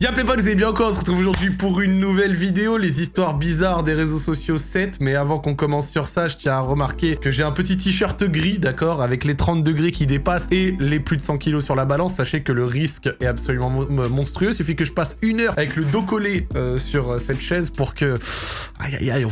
Y'a potes, vous allez bien encore, on se retrouve aujourd'hui pour une nouvelle vidéo, les histoires bizarres des réseaux sociaux 7, mais avant qu'on commence sur ça, je tiens à remarquer que j'ai un petit t-shirt gris, d'accord, avec les 30 degrés qui dépassent et les plus de 100 kilos sur la balance, sachez que le risque est absolument monstrueux, il suffit que je passe une heure avec le dos collé euh, sur euh, cette chaise pour que... Aïe aïe aïe,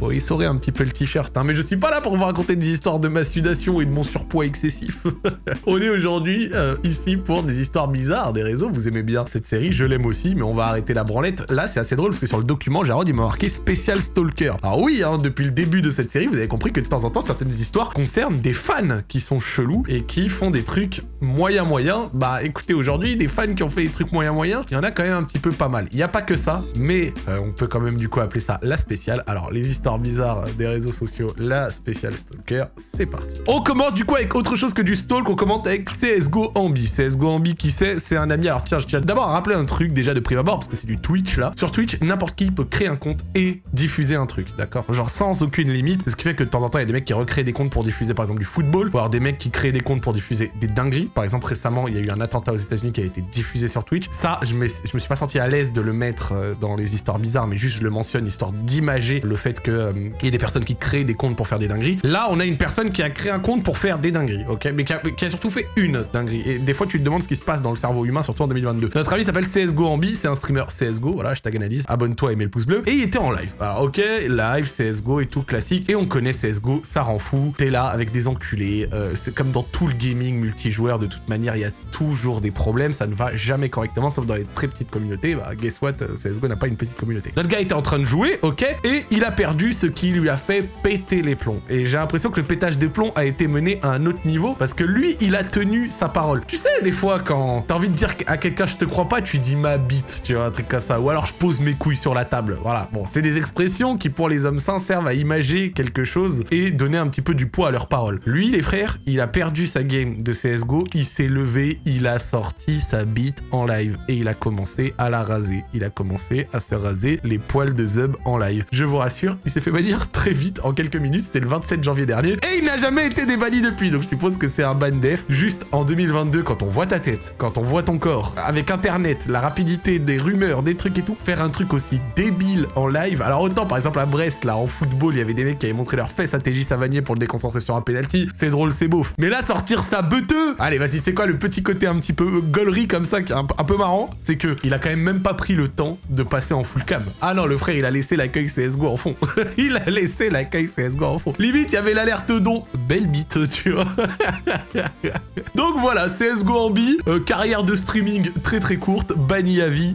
faut essorer un petit peu le t-shirt, hein, mais je suis pas là pour vous raconter des histoires de ma sudation et de mon surpoids excessif. on est aujourd'hui euh, ici pour des histoires bizarres des réseaux, vous aimez bien cette série, je l'aime aussi, mais on va arrêter la branlette. Là, c'est assez drôle parce que sur le document, Jarod, il m'a marqué spécial stalker. Alors oui, hein, depuis le début de cette série, vous avez compris que de temps en temps, certaines histoires concernent des fans qui sont chelous et qui font des trucs moyen moyen. Bah écoutez, aujourd'hui, des fans qui ont fait des trucs moyen moyen, il y en a quand même un petit peu pas mal. Il n'y a pas que ça, mais euh, on peut quand même du coup appeler ça la spéciale. Alors les histoires bizarres des réseaux sociaux, la spéciale stalker, c'est parti. On commence du coup avec autre chose que du stalk, on commence avec CSGO Ambi. CSGO Ambi, qui c'est? C'est un ami. Alors tiens, je tiens d'abord à rappeler un truc déjà de prime abord, parce que c'est du Twitch là. Sur Twitch, n'importe qui peut créer un compte et diffuser un truc, d'accord? Genre sans aucune limite, ce qui fait que de temps en temps, il y a des mecs qui recréent des comptes pour diffuser par exemple du football, ou alors des mecs qui créent des comptes pour diffuser des dingueries. Par exemple, récemment, il y a eu un attentat aux États-Unis qui a été diffusé sur Twitch. Ça, je me, suis pas senti à l'aise de le mettre euh, dans les histoires bizarres, mais juste je le mentionne histoire d'imager le fait qu'il euh, y ait des personnes qui créent des comptes pour faire des dingueries. Là, on a une personne qui a créé un compte pour faire des dingueries, ok? Mais qui a, surtout fait une dinguerie. Et des fois, tu te demandes ce qui se passe dans le cerveau humain, surtout en 2022. Notre ami s'appelle CSGO Ambi, c'est un streamer CSGO, voilà, hashtag analyse, abonne-toi et mets le pouce bleu. Et il était en live. Alors ok, live, CSGO et tout classique. Et on connaît CSGO, ça rend fou. T'es là avec des enculés. Euh, c'est comme dans tout le gaming multijoueur, de toute manière, il y a toujours des problèmes. Ça ne va jamais correctement, sauf dans les très petites communautés. Bah, guess what, euh, CSGO n'a pas une petite communauté. Notre gars était en train de jouer, ok, et il a perdu ce qui lui a fait péter les plombs. Et j'ai l'impression que le pétage des plombs a été mené à un autre niveau parce que lui, il a tenu sa parole. Tu sais, des fois, quand t'as envie de dire à quelqu'un je te crois pas, tu dis ma bite, tu vois, un truc comme ça. Ou alors je pose mes couilles sur la table. Voilà. Bon, c'est des expressions qui, pour les hommes sains, servent à imager quelque chose et donner un petit peu du poids à leurs paroles. Lui, les frères, il a perdu sa game de CSGO, il s'est levé, il a sorti sa bite en live et il a commencé à la raser. Il a commencé à se raser les poils de Zub en live. Je vous rassure, il s'est fait bannir très vite, en quelques minutes, c'était le 27 janvier dernier, et il n'a jamais été débanni depuis, donc je suppose que c'est un ban def. Juste en 2022, quand on voit ta tête, quand on voit ton corps, avec internet, la rapidité des rumeurs, des trucs et tout, faire un truc aussi débile en live. Alors autant par exemple à Brest, là, en football, il y avait des mecs qui avaient montré leur fesses à TJ Savanier pour le déconcentrer sur un penalty. C'est drôle, c'est beauf. Mais là, sortir ça beuteux Allez, vas-y, tu sais quoi, le petit côté un petit peu gaulerie comme ça, qui est un, peu marrant, c'est que il a quand même même pas pris le temps de passer en full cam. Ah non, le frère, il a laissé l'accueil CSGO en fond. il a laissé l'accueil CSGO en fond. Limite, il y avait l'alerte don. Belle bite, tu vois. Donc voilà, CSGO en bi, euh, carrière de streaming très très courte,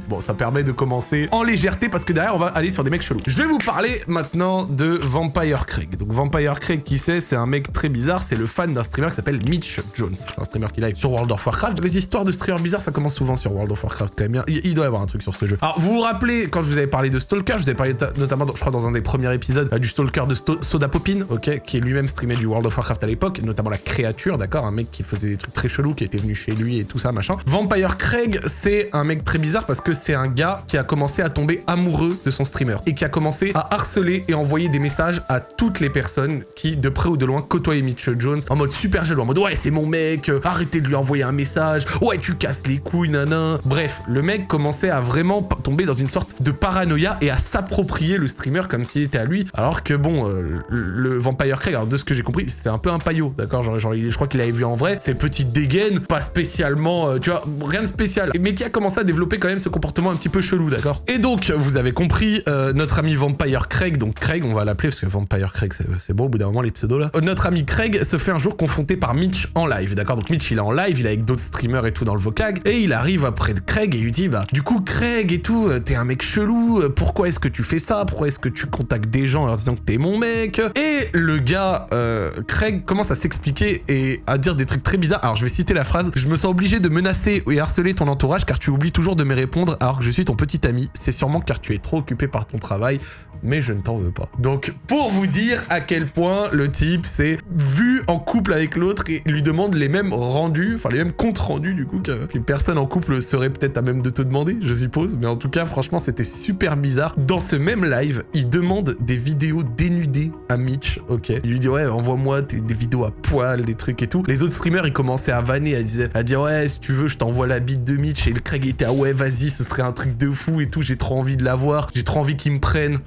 Bon, ça permet de commencer en légèreté parce que derrière, on va aller sur des mecs chelous. Je vais vous parler maintenant de Vampire Craig. Donc Vampire Craig, qui c'est? C'est un mec très bizarre. C'est le fan d'un streamer qui s'appelle Mitch Jones. C'est un streamer qui live sur World of Warcraft. Les histoires de streamers bizarres, ça commence souvent sur World of Warcraft quand même. Il, doit y avoir un truc sur ce jeu. Alors, vous vous rappelez, quand je vous avais parlé de Stalker, je vous avais parlé notamment, je crois, dans un des premiers épisodes, euh, du Stalker de Soda Popin, ok, qui est lui-même streamé du World of Warcraft à l'époque, notamment la créature, d'accord, un mec qui faisait des trucs très chelous, qui était venu chez lui et tout ça, machin. Vampire Craig, c'est un mec très bizarre parce que c'est un gars qui a commencé à tomber amoureux de son streamer et qui a commencé à harceler et envoyer des messages à toutes les personnes qui, de près ou de loin, côtoyaient Mitch Jones en mode super jaloux, en mode ouais, c'est mon mec, euh, arrêtez de lui envoyer un message, ouais, tu casses les couilles, nanan. Bref, le mec commençait à vraiment tomber dans une sorte de paranoïa et à s'approprier le streamer comme s'il était à lui, alors que bon, euh, le Vampire Craig, alors de ce que j'ai compris, c'est un peu un paillot, d'accord genre, genre, je crois qu'il avait vu en vrai, ses petites dégaines, pas spécialement, euh, tu vois, rien de spécial, mais qui a commencé à développer quand même ce comportement un petit peu chelou, d'accord? Et donc, vous avez compris, euh, notre ami Vampire Craig, donc Craig, on va l'appeler parce que Vampire Craig, c'est bon au bout d'un moment les pseudos là. Euh, notre ami Craig se fait un jour confronter par Mitch en live, d'accord? Donc Mitch, il est en live, il est avec d'autres streamers et tout dans le vocag, et il arrive après de Craig et lui dit, bah, du coup, Craig et tout, euh, t'es un mec chelou, pourquoi est-ce que tu fais ça? Pourquoi est-ce que tu contactes des gens en leur disant que t'es mon mec? Et le gars, Craig, commence à s'expliquer et à dire des trucs très bizarres. Alors, je vais citer la phrase, je me sens obligé de menacer et harceler ton entourage car tu oublies toujours de me répondre alors que je suis ton petit ami. C'est sûrement car tu es trop occupé par ton travail, mais je ne t'en veux pas. Donc, pour vous dire à quel point le type s'est vu en couple avec l'autre et lui demande les mêmes rendus, enfin les mêmes comptes rendus du coup qu'une personne en couple serait peut-être à même de te demander, je suppose. Mais en tout cas, franchement, c'était super bizarre. Dans ce même live, il demande des vidéos dénudées à Mitch, ok Il lui dit, ouais, envoie-moi des vidéos à poil, des trucs et tout. Les autres streamers, ils commençaient à vanner, à dire, à ouais, si tu veux, je t'envoie la bite de Mitch. Et le Craig était, ah ouais, ouais, vas-y, ce serait un truc de fou et tout, j'ai trop envie de la voir, j'ai trop envie qu'ils me prennent.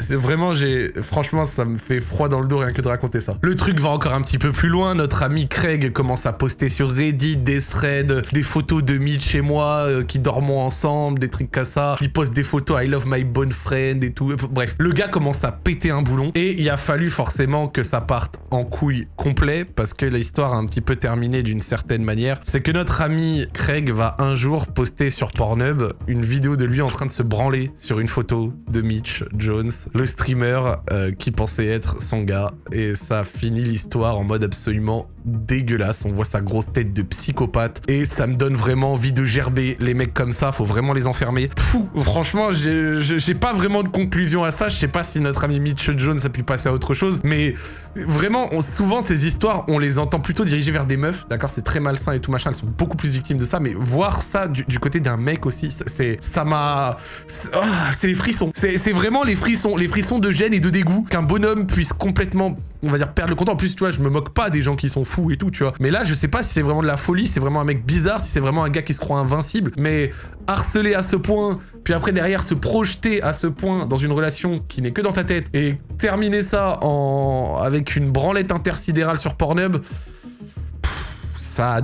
C'est vraiment, j'ai, franchement, ça me fait froid dans le dos rien que de raconter ça. Le truc va encore un petit peu plus loin. Notre ami Craig commence à poster sur Reddit des threads, des photos de Mitch et moi euh, qui dormons ensemble, des trucs comme ça. Il poste des photos I love my bone friend et tout. Bref, le gars commence à péter un boulon et il a fallu forcément que ça parte en couille complet parce que l'histoire a un petit peu terminé d'une certaine manière. C'est que notre ami Craig va un jour poster sur Pornhub une vidéo de lui en train de se branler sur une photo de Mitch Jones le streamer euh, qui pensait être son gars. Et ça finit l'histoire en mode absolument dégueulasse. On voit sa grosse tête de psychopathe. Et ça me donne vraiment envie de gerber. Les mecs comme ça, faut vraiment les enfermer. Franchement, j'ai pas vraiment de conclusion à ça. Je sais pas si notre ami Mitch Jones a pu passer à autre chose. Mais vraiment, souvent, ces histoires, on les entend plutôt dirigées vers des meufs. D'accord C'est très malsain et tout machin. Elles sont beaucoup plus victimes de ça. Mais voir ça du, côté d'un mec aussi, c'est ça m'a... Ah, c'est les frissons. C'est vraiment les frissons. Les frissons de gêne et de dégoût qu'un bonhomme puisse complètement on va dire, perdre le contrôle. En plus, tu vois, je me moque pas des gens qui sont fous et tout, tu vois. Mais là, je sais pas si c'est vraiment de la folie, c'est vraiment un mec bizarre, si c'est vraiment un gars qui se croit invincible. Mais harceler à ce point, puis après derrière se projeter à ce point dans une relation qui n'est que dans ta tête, et terminer ça en... avec une branlette intersidérale sur Pornhub ça,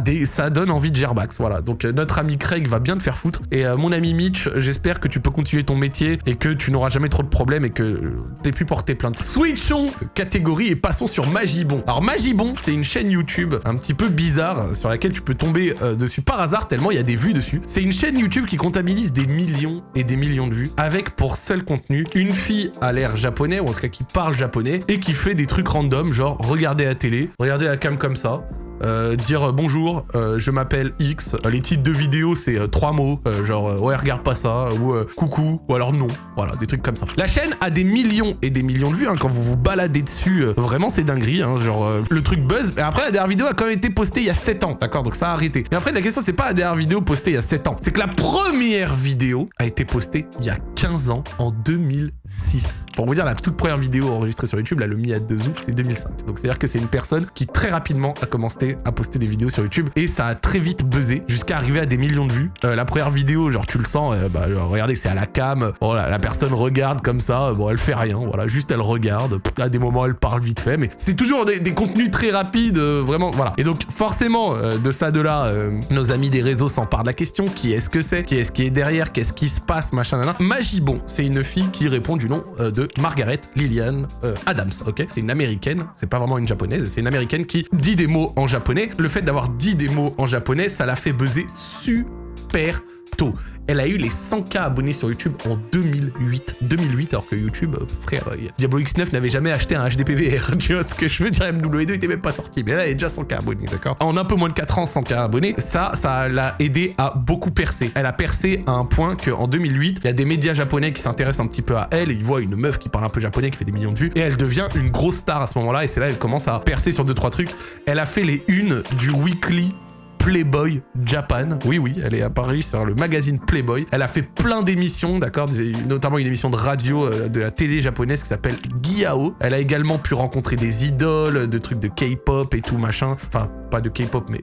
donne envie de Gerbax, voilà. Donc euh, notre ami Craig va bien te faire foutre. Et euh, mon ami Mitch, j'espère que tu peux continuer ton métier et que tu n'auras jamais trop de problèmes et que t'aies pu porter plainte. Switchons catégorie et passons sur Magibon. Alors Magibon, c'est une chaîne YouTube un petit peu bizarre sur laquelle tu peux tomber euh, dessus par hasard tellement il y a des vues dessus. C'est une chaîne YouTube qui comptabilise des millions et des millions de vues avec pour seul contenu une fille à l'air japonais ou en tout cas qui parle japonais et qui fait des trucs random genre regarder la télé, regarder la cam comme ça, euh, dire euh, bonjour, euh, je m'appelle X. Les titres de vidéo, c'est trois mots, genre ouais, regarde pas ça, ou coucou, ou alors non. Voilà, des trucs comme ça. La chaîne a des millions et des millions de vues. Hein, quand vous vous baladez dessus, vraiment, c'est dinguerie. Hein, genre, le truc buzz. Mais après, la dernière vidéo a quand même été postée il y a 7 ans, d'accord Donc ça a arrêté. Mais après, la question, c'est pas la dernière vidéo postée il y a 7 ans. C'est que la première vidéo a été postée il y a 15 ans, en 2006. Pour vous dire, la toute première vidéo enregistrée sur YouTube, là, le Mi à 2 août, c'est 2005. Donc c'est-à-dire que c'est une personne qui très rapidement a commencé à poster des vidéos sur YouTube. Et ça a très vite buzzé jusqu'à arriver à des millions de vues. Euh, la première vidéo, genre tu le sens, euh, bah, regardez, c'est à la cam, voilà, la personne regarde comme ça, bon, elle fait rien, voilà, juste elle regarde, à des moments elle parle vite fait, mais c'est toujours des, contenus très rapides, euh, vraiment, voilà. Et donc forcément, de ça, de là, nos amis des réseaux s'emparent de la question, qui est-ce que c'est, qui est-ce qui est derrière, qu'est-ce qui se passe, machin, nan, Magibon, c'est une fille qui répond du nom de Margaret Lillian Adams, ok? C'est une américaine, c'est pas vraiment une japonaise, c'est une américaine qui dit des mots en japonais le fait d'avoir dit des mots en japonais, ça l'a fait buzzer super tôt. Elle a eu les 100k abonnés sur YouTube en 2008. 2008, alors que YouTube, euh, frère, euh, Diablo X9 n'avait jamais acheté un HDPVR. Tu vois ce que je veux dire? MW2 était même pas sorti, mais là, elle est déjà 100k abonnés, d'accord? En un peu moins de 4 ans, 100k abonnés, ça, ça l'a aidé à beaucoup percer. Elle a percé à un point qu'en 2008, il y a des médias japonais qui s'intéressent un petit peu à elle, et ils voient une meuf qui parle un peu japonais, qui fait des millions de vues, et elle devient une grosse star à ce moment-là, et c'est là elle commence à percer sur 2-3 trucs. Elle a fait les unes du weekly Playboy Japan. Oui, oui, elle est apparue sur le magazine Playboy. Elle a fait plein d'émissions, d'accord Notamment une émission de radio euh, de la télé japonaise qui s'appelle Giao. Elle a également pu rencontrer des idoles, de trucs de K-pop et tout machin. Enfin, pas de K-pop, mais...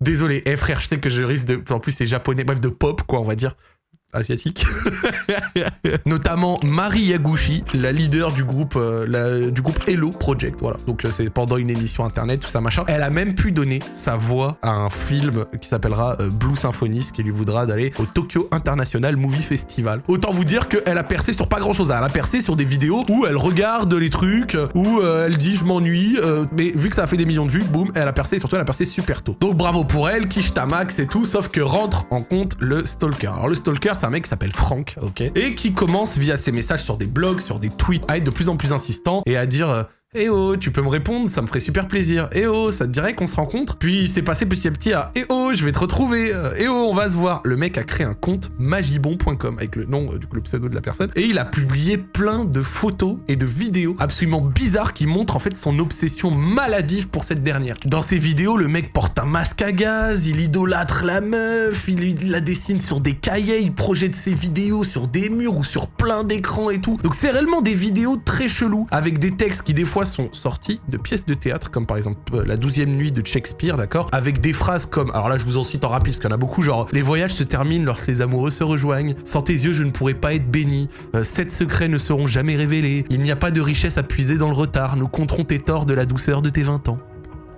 Désolé, eh frère, je sais que je risque de... En plus, c'est japonais, bref, de pop, quoi, on va dire asiatique. Notamment Marie Yaguchi, la leader du groupe, euh, du groupe Hello Project. Voilà. Donc euh, c'est pendant une émission internet, tout ça machin. Elle a même pu donner sa voix à un film qui s'appellera euh, Blue Symphony, ce qui lui voudra d'aller au Tokyo International Movie Festival. Autant vous dire qu'elle a percé sur pas grand chose. Elle a percé sur des vidéos où elle regarde les trucs, où elle dit je m'ennuie, mais vu que ça a fait des millions de vues, boum, elle a percé et surtout elle a percé super tôt. Donc bravo pour elle, quiche ta max et tout, sauf que rentre en compte le stalker. Alors le stalker, un mec qui s'appelle Franck, ok Et qui commence via ses messages sur des blogs, sur des tweets, à être de plus en plus insistant et à dire... Euh, eh oh, tu peux me répondre, ça me ferait super plaisir. Eh oh, ça te dirait qu'on se rencontre? Puis c'est passé petit à petit à Eh oh, je vais te retrouver. Eh oh, on va se voir. Le mec a créé un compte magibon.com avec le nom euh, du coup le pseudo de la personne et il a publié plein de photos et de vidéos absolument bizarres qui montrent en fait son obsession maladive pour cette dernière. Dans ces vidéos, le mec porte un masque à gaz, il idolâtre la meuf, il la dessine sur des cahiers, il projette ses vidéos sur des murs ou sur plein d'écrans et tout. Donc c'est réellement des vidéos très cheloues avec des textes qui des fois sont sortis de pièces de théâtre, comme par exemple euh, la douzième nuit de Shakespeare, d'accord Avec des phrases comme, alors là je vous en cite en rapide parce qu'il y en a beaucoup, genre « Les voyages se terminent lorsque les amoureux se rejoignent. Sans tes yeux, je ne pourrais pas être béni. Euh, sept secrets ne seront jamais révélés. Il n'y a pas de richesse à puiser dans le retard. Nous compterons tes torts de la douceur de tes 20 ans. »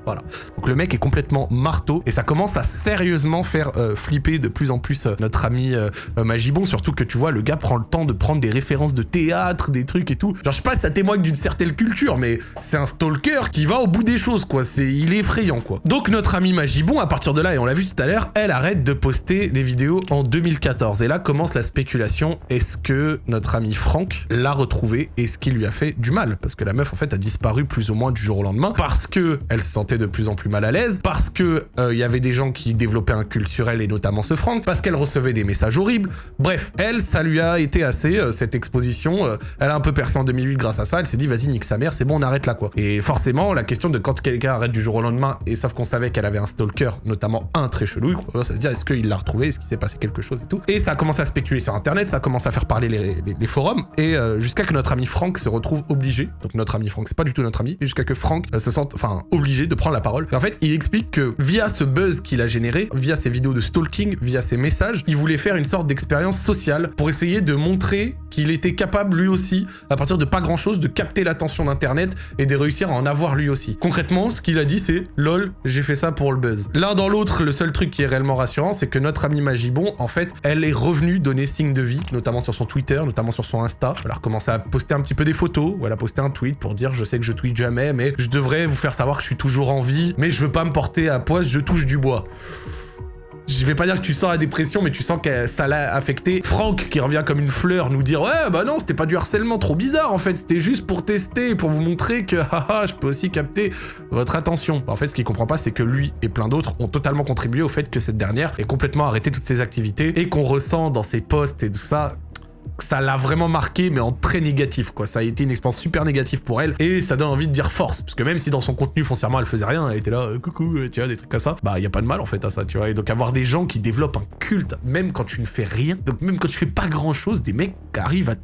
Voilà. Donc le mec est complètement marteau et ça commence à sérieusement faire euh, flipper de plus en plus euh, notre ami euh, Magibon, surtout que tu vois, le gars prend le temps de prendre des références de théâtre, des trucs et tout. Genre je sais pas ça témoigne d'une certaine culture, mais c'est un stalker qui va au bout des choses, quoi. C'est, il est effrayant, quoi. Donc notre ami Magibon, à partir de là, et on l'a vu tout à l'heure, elle arrête de poster des vidéos en 2014. Et là commence la spéculation, est-ce que notre ami Franck l'a retrouvé et ce qui lui a fait du mal? Parce que la meuf, en fait, a disparu plus ou moins du jour au lendemain, parce que elle se sentait de plus en plus mal à l'aise, parce que il euh, y avait des gens qui développaient un culturel et notamment ce Franck, parce qu'elle recevait des messages horribles. Bref, elle, ça lui a été assez, euh, cette exposition, euh, elle a un peu percé en 2008 grâce à ça, elle s'est dit vas-y nique sa mère, c'est bon on arrête là quoi. Et forcément, la question de quand quelqu'un arrête du jour au lendemain, et sauf qu'on savait qu'elle avait un stalker, notamment un très chelou, ça se dit est-ce qu'il l'a retrouvé, est-ce qu'il s'est passé quelque chose et tout. Et ça a commencé à spéculer sur internet, ça a commencé à faire parler les, forums, et jusqu'à que notre ami Franck se retrouve obligé, donc notre ami Franck, c'est pas du tout notre ami, jusqu'à que Franck se sente, enfin, obligé de la parole en fait, il explique que via ce buzz qu'il a généré, via ses vidéos de stalking, via ses messages, il voulait faire une sorte d'expérience sociale pour essayer de montrer qu'il était capable lui aussi, à partir de pas grand chose, de capter l'attention d'internet et de réussir à en avoir lui aussi. Concrètement, ce qu'il a dit c'est « lol, j'ai fait ça pour le buzz ». L'un dans l'autre, le seul truc qui est réellement rassurant, c'est que notre amie Magibon, en fait, elle est revenue donner signe de vie, notamment sur son Twitter, notamment sur son Insta. Elle a recommencé à poster un petit peu des photos, ou elle a posté un tweet pour dire « je sais que je tweet jamais, mais je devrais vous faire savoir que je suis toujours en mais je veux pas me porter à poisse, je touche du bois. Je vais pas dire que tu sens la dépression, mais tu sens que ça l'a affecté. Franck, qui revient comme une fleur, nous dire « Ouais, bah non, c'était pas du harcèlement trop bizarre, en fait. C'était juste pour tester, pour vous montrer que, haha, je peux aussi capter votre attention. En fait, ce qu'il comprend pas, c'est que lui et plein d'autres ont totalement contribué au fait que cette dernière ait complètement arrêté toutes ses activités et qu'on ressent dans ses posts et tout ça ça l'a vraiment marqué, mais en très négatif, quoi. Ça a été une expérience super négative pour elle, et ça donne envie de dire force, parce que même si dans son contenu, foncièrement, elle faisait rien, elle était là, euh, coucou, euh, tu vois, des trucs comme ça, bah, y a pas de mal, en fait, à ça, tu vois. Et donc, avoir des gens qui développent un culte, même quand tu ne fais rien, donc même quand tu fais pas grand-chose, des mecs arrivent à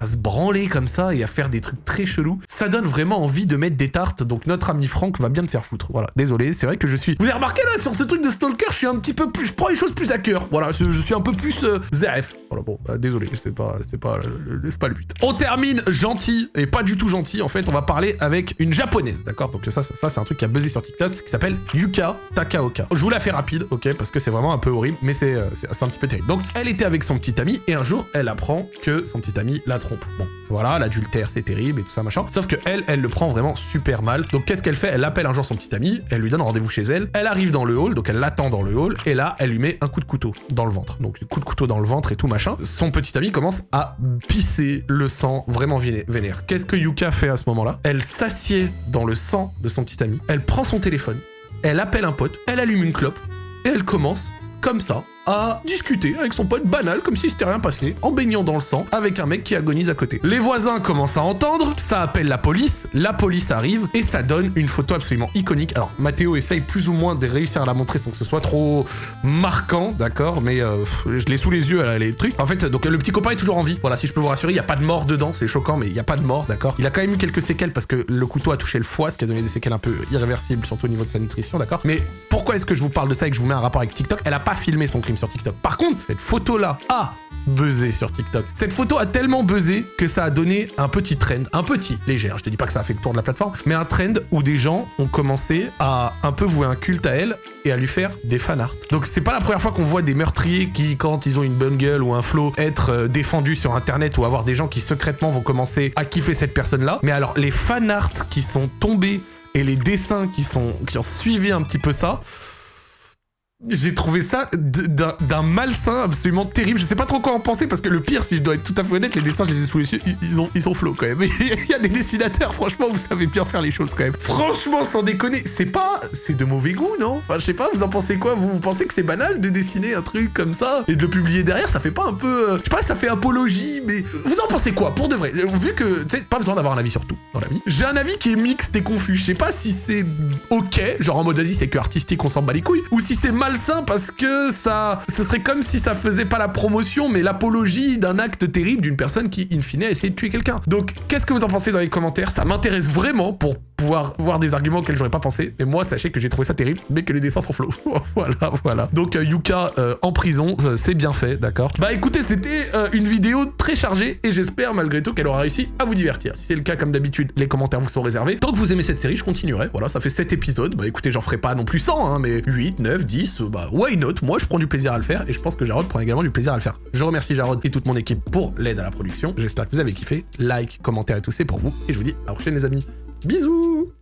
à se branler comme ça et à faire des trucs très chelous. Ça donne vraiment envie de mettre des tartes, donc notre ami Franck va bien te faire foutre. Voilà, désolé, c'est vrai que je suis... Vous avez remarqué là, sur ce truc de Stalker, je suis un petit peu plus... Je prends les choses plus à cœur. Voilà, je, suis un peu plus... Euh, ZF. Voilà, bon, bah, désolé, c'est pas, c'est pas, c'est pas le but. On termine gentil, et pas du tout gentil, en fait, on va parler avec une japonaise, d'accord? Donc ça, ça, c'est un truc qui a buzzé sur TikTok, qui s'appelle Yuka Takaoka. Je vous la fais rapide, ok, parce que c'est vraiment un peu horrible, mais c'est euh, un petit peu terrible. Donc, elle était avec son petit ami, et un jour, elle apprend que son petit ami l'a Bon, voilà, l'adultère, c'est terrible et tout ça, machin. Sauf que elle, elle le prend vraiment super mal. Donc qu'est-ce qu'elle fait? Elle appelle un jour son petit ami, elle lui donne rendez-vous chez elle, elle arrive dans le hall, donc elle l'attend dans le hall, et là, elle lui met un coup de couteau dans le ventre. Donc coup de couteau dans le ventre et tout, machin. Son petit ami commence à pisser le sang vraiment vénère. Qu'est-ce que Yuka fait à ce moment-là? Elle s'assied dans le sang de son petit ami, elle prend son téléphone, elle appelle un pote, elle allume une clope, et elle commence, comme ça, à discuter avec son pote banal comme si c'était rien passé, en baignant dans le sang, avec un mec qui agonise à côté. Les voisins commencent à entendre, ça appelle la police, la police arrive, et ça donne une photo absolument iconique. Alors, Mathéo essaye plus ou moins de réussir à la montrer sans que ce soit trop marquant, d'accord, mais euh, je l'ai sous les yeux, les trucs. En fait, donc le petit copain est toujours en vie, voilà, si je peux vous rassurer, il n'y a pas de mort dedans, c'est choquant, mais il n'y a pas de mort, d'accord. Il a quand même eu quelques séquelles parce que le couteau a touché le foie, ce qui a donné des séquelles un peu irréversibles, surtout au niveau de sa nutrition, d'accord. Mais pourquoi est-ce que je vous parle de ça et que je vous mets un rapport avec TikTok? Elle a pas filmé son crime sur TikTok. Par contre, cette photo-là a buzzé sur TikTok. Cette photo a tellement buzzé que ça a donné un petit trend, un petit, léger, je te dis pas que ça a fait le tour de la plateforme, mais un trend où des gens ont commencé à un peu vouer un culte à elle et à lui faire des fanarts. Donc c'est pas la première fois qu'on voit des meurtriers qui, quand ils ont une bonne gueule ou un flow, être euh, défendus sur internet ou avoir des gens qui secrètement vont commencer à kiffer cette personne-là. Mais alors les fanarts qui sont tombés et les dessins qui, sont, qui ont suivi un petit peu ça, j'ai trouvé ça d'un malsain absolument terrible. Je sais pas trop quoi en penser parce que le pire, si je dois être tout à fait honnête, les dessins, je les ai sous les yeux, ils, ont, ils sont flots quand même. Il y a des dessinateurs, franchement, vous savez bien faire les choses quand même. Franchement, sans déconner, c'est pas... C'est de mauvais goût, non? Enfin, je sais pas, vous en pensez quoi? Vous, pensez que c'est banal de dessiner un truc comme ça et de le publier derrière? Ça fait pas un peu... Euh, je sais pas, ça fait apologie, mais... Vous en pensez quoi, pour de vrai Vu que, tu sais, pas besoin d'avoir un avis sur tout dans la vie. J'ai un avis qui est mixte et confus. Je sais pas si c'est ok, genre en mode vas c'est que artistique, on s'en bat les couilles, ou si c'est mal malsain parce que ça, ce serait comme si ça faisait pas la promotion, mais l'apologie d'un acte terrible d'une personne qui, in fine, a essayé de tuer quelqu'un. Donc, qu'est-ce que vous en pensez dans les commentaires? Ça m'intéresse vraiment pour pouvoir voir des arguments auxquels j'aurais pas pensé. Et moi, sachez que j'ai trouvé ça terrible, mais que les dessins sont flots. voilà, voilà. Donc, euh, Yuka euh, en prison, euh, c'est bien fait, d'accord Bah écoutez, c'était une vidéo très chargée, et j'espère malgré tout qu'elle aura réussi à vous divertir. Si c'est le cas, comme d'habitude, les commentaires vous sont réservés. Tant que vous aimez cette série, je continuerai. Voilà, ça fait 7 épisodes. Bah écoutez, j'en ferai pas non plus 100, hein, mais 8, 9, 10, bah why not? Moi, je prends du plaisir à le faire, et je pense que Jarod prend également du plaisir à le faire. Je remercie Jarod et toute mon équipe pour l'aide à la production. J'espère que vous avez kiffé. Like, commentaire et tout, c'est pour vous. Et je vous dis à la prochaine les amis. Bisous